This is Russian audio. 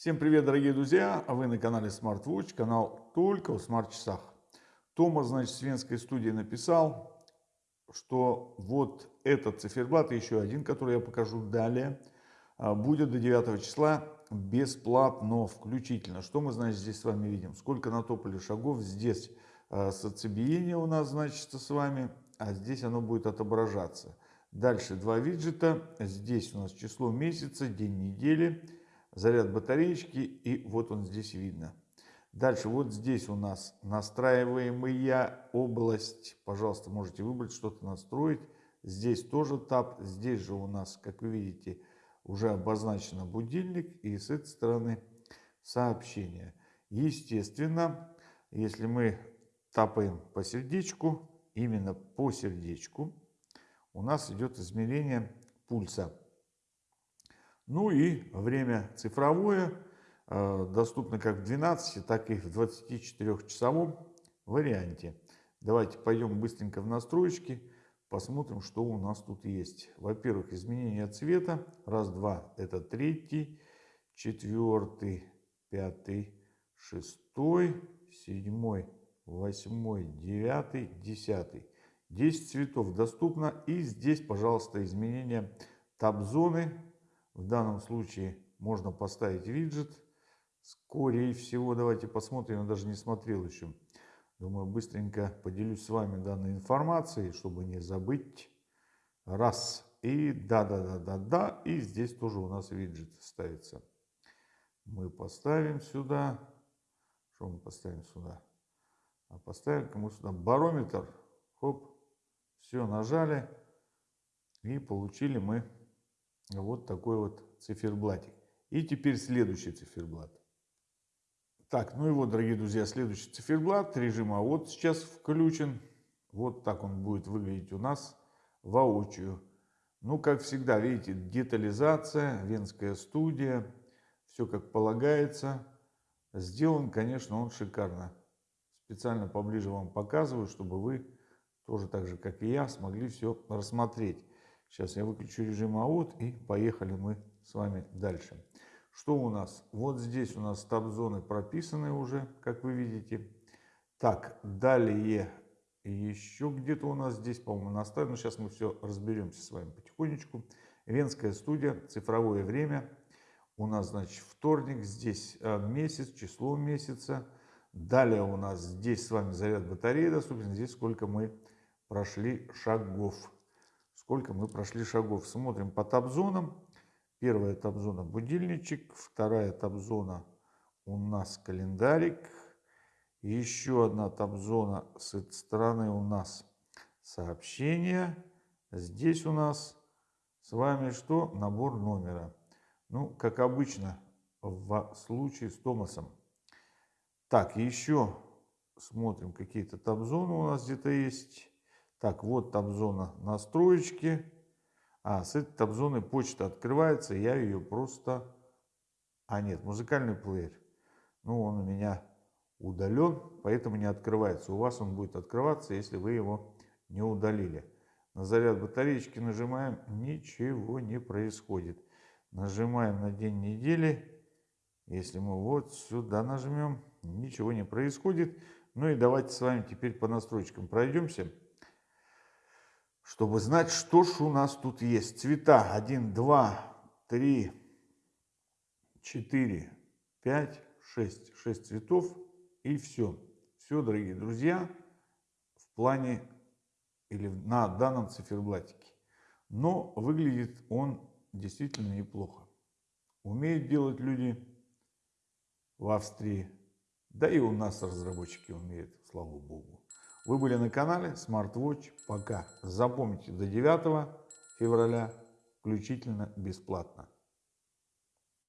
Всем привет, дорогие друзья! А вы на канале SmartWatch, канал только в смарт-часах. Тома, значит, с венской студии написал, что вот этот циферблат, еще один, который я покажу далее, а, будет до 9 числа бесплатно, включительно. Что мы, значит, здесь с вами видим? Сколько натопали шагов. Здесь а, соцебиение у нас, значит, с вами, а здесь оно будет отображаться. Дальше два виджета. Здесь у нас число месяца, день недели заряд батареечки, и вот он здесь видно. Дальше вот здесь у нас настраиваемая область. Пожалуйста, можете выбрать, что-то настроить. Здесь тоже тап. Здесь же у нас, как вы видите, уже обозначено будильник. И с этой стороны сообщение. Естественно, если мы тапаем по сердечку, именно по сердечку, у нас идет измерение пульса. Ну и время цифровое э, доступно как в 12, так и в 24-часовом варианте. Давайте пойдем быстренько в настройки, посмотрим, что у нас тут есть. Во-первых, изменение цвета. Раз, два, это третий, четвертый, пятый, шестой, седьмой, восьмой, девятый, десятый. 10 цветов доступно. И здесь, пожалуйста, изменение таб-зоны в данном случае можно поставить виджет. Скорее всего, давайте посмотрим, я даже не смотрел еще. Думаю, быстренько поделюсь с вами данной информацией, чтобы не забыть. Раз. И да-да-да-да-да. И здесь тоже у нас виджет ставится. Мы поставим сюда. Что мы поставим сюда? А поставим кому сюда барометр. Хоп. Все, нажали. И получили мы вот такой вот циферблатик. И теперь следующий циферблат. Так, ну и вот, дорогие друзья, следующий циферблат. Режим а вот сейчас включен. Вот так он будет выглядеть у нас воочию. Ну, как всегда, видите, детализация, венская студия. Все как полагается. Сделан, конечно, он шикарно. Специально поближе вам показываю, чтобы вы тоже так же, как и я, смогли все рассмотреть. Сейчас я выключу режим АУТ и поехали мы с вами дальше. Что у нас? Вот здесь у нас таб-зоны прописаны уже, как вы видите. Так, далее еще где-то у нас здесь, по-моему, наставлено. Сейчас мы все разберемся с вами потихонечку. Венская студия, цифровое время. У нас, значит, вторник, здесь э, месяц, число месяца. Далее у нас здесь с вами заряд батареи доступен. Здесь сколько мы прошли шагов сколько мы прошли шагов. Смотрим по таб-зонам. Первая таб-зона будильничек, вторая таб-зона у нас календарик. Еще одна таб-зона с этой стороны у нас сообщения. Здесь у нас с вами что? Набор номера. Ну, как обычно, в случае с Томасом. Так, еще смотрим, какие-то таб-зоны у нас где-то есть. Так, вот таб-зона настроечки. А, с этой таб-зоны почта открывается, я ее просто... А, нет, музыкальный плеер. Ну, он у меня удален, поэтому не открывается. У вас он будет открываться, если вы его не удалили. На заряд батареечки нажимаем, ничего не происходит. Нажимаем на день недели. Если мы вот сюда нажмем, ничего не происходит. Ну и давайте с вами теперь по настройкам пройдемся чтобы знать, что ж у нас тут есть. Цвета 1, 2, 3, 4, 5, 6. 6 цветов и все. Все, дорогие друзья, в плане или на данном циферблатике. Но выглядит он действительно неплохо. Умеют делать люди в Австрии. Да и у нас разработчики умеют, слава богу. Вы были на канале SmartWatch. Пока. Запомните, до 9 февраля включительно бесплатно.